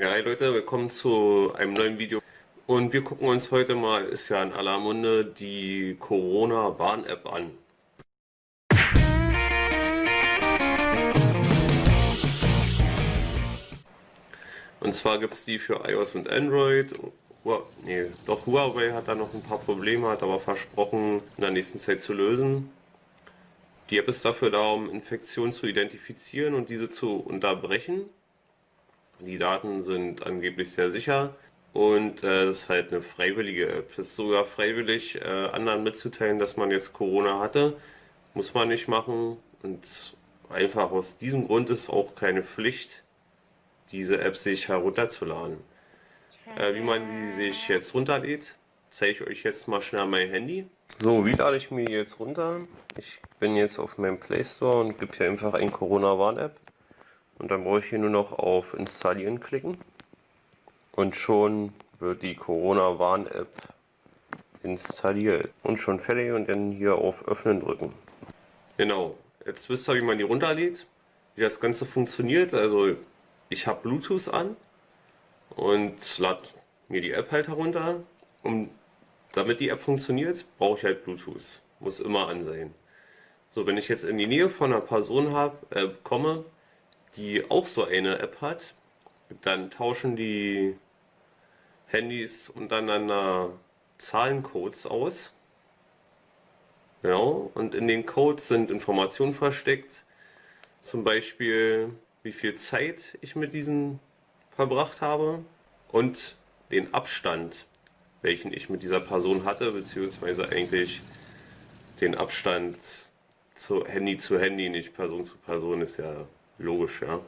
Ja, hi Leute, willkommen zu einem neuen Video. Und wir gucken uns heute mal, ist ja in aller Munde, die Corona-Warn-App an. Und zwar gibt es die für iOS und Android. Nee, doch Huawei hat da noch ein paar Probleme, hat aber versprochen, in der nächsten Zeit zu lösen. Die App ist dafür da, um Infektionen zu identifizieren und diese zu unterbrechen. Die Daten sind angeblich sehr sicher und äh, das ist halt eine freiwillige App. Es ist sogar freiwillig, äh, anderen mitzuteilen, dass man jetzt Corona hatte. Muss man nicht machen und einfach aus diesem Grund ist auch keine Pflicht, diese App sich herunterzuladen. Äh, wie man sie sich jetzt runterlädt, zeige ich euch jetzt mal schnell mein Handy. So, wie lade ich mir jetzt runter? Ich bin jetzt auf meinem Play Store und gebe hier einfach ein Corona-Warn-App. Und dann brauche ich hier nur noch auf Installieren klicken. Und schon wird die Corona-Warn-App installiert. Und schon fertig und dann hier auf Öffnen drücken. Genau, jetzt wisst ihr, wie man die runterlädt, wie das Ganze funktioniert. Also ich habe Bluetooth an und lade mir die App halt herunter. Und damit die App funktioniert, brauche ich halt Bluetooth. Muss immer an sein. So, wenn ich jetzt in die Nähe von einer Person hab, äh, komme, die auch so eine App hat, dann tauschen die Handys untereinander Zahlencodes aus. Genau, und in den Codes sind Informationen versteckt, zum Beispiel wie viel Zeit ich mit diesen verbracht habe und den Abstand, welchen ich mit dieser Person hatte, beziehungsweise eigentlich den Abstand zu Handy zu Handy, nicht Person zu Person, ist ja Logisch, ja.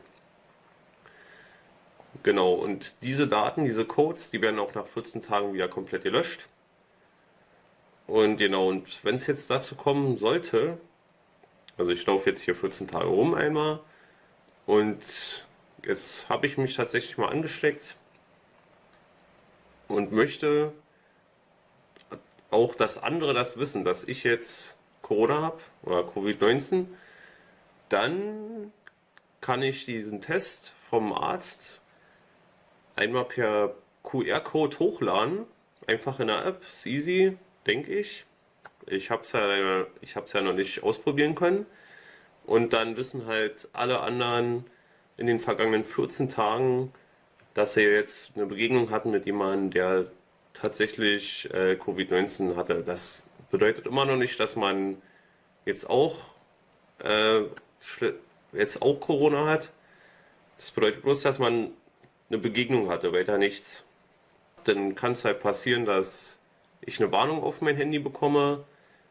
Genau, und diese Daten, diese Codes, die werden auch nach 14 Tagen wieder komplett gelöscht. Und genau, und wenn es jetzt dazu kommen sollte, also ich laufe jetzt hier 14 Tage rum einmal und jetzt habe ich mich tatsächlich mal angesteckt und möchte auch, dass andere das wissen, dass ich jetzt Corona habe oder Covid-19, dann kann ich diesen Test vom Arzt einmal per QR-Code hochladen. Einfach in der App, ist easy, denke ich. Ich habe es ja, ja noch nicht ausprobieren können. Und dann wissen halt alle anderen in den vergangenen 14 Tagen, dass sie jetzt eine Begegnung hatten mit jemandem, der tatsächlich äh, Covid-19 hatte. Das bedeutet immer noch nicht, dass man jetzt auch äh, jetzt auch Corona hat. Das bedeutet bloß, dass man eine Begegnung hatte, weiter nichts. Dann kann es halt passieren, dass ich eine Warnung auf mein Handy bekomme.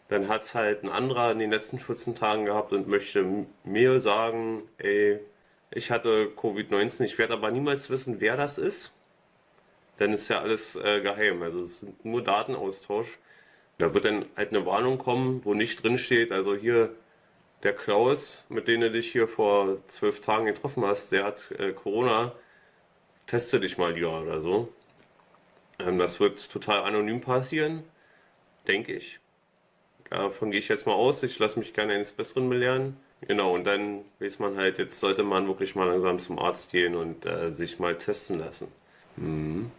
Dann hat es halt ein anderer in den letzten 14 Tagen gehabt und möchte mir sagen, ey, ich hatte Covid-19, ich werde aber niemals wissen, wer das ist. Denn es ist ja alles äh, geheim, also es sind nur Datenaustausch. Da wird dann halt eine Warnung kommen, wo nicht drin steht, also hier der Klaus, mit dem du dich hier vor zwölf Tagen getroffen hast, der hat äh, Corona, teste dich mal lieber oder so. Ähm, das wird total anonym passieren, denke ich. Davon gehe ich jetzt mal aus, ich lasse mich gerne eines Besseren belehren. Genau, und dann weiß man halt, jetzt sollte man wirklich mal langsam zum Arzt gehen und äh, sich mal testen lassen. Mhm.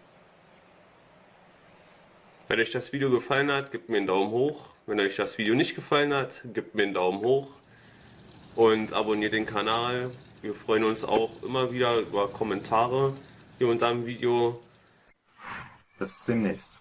Wenn euch das Video gefallen hat, gebt mir einen Daumen hoch. Wenn euch das Video nicht gefallen hat, gebt mir einen Daumen hoch und abonniert den Kanal. Wir freuen uns auch immer wieder über Kommentare hier unter dem Video. Bis demnächst.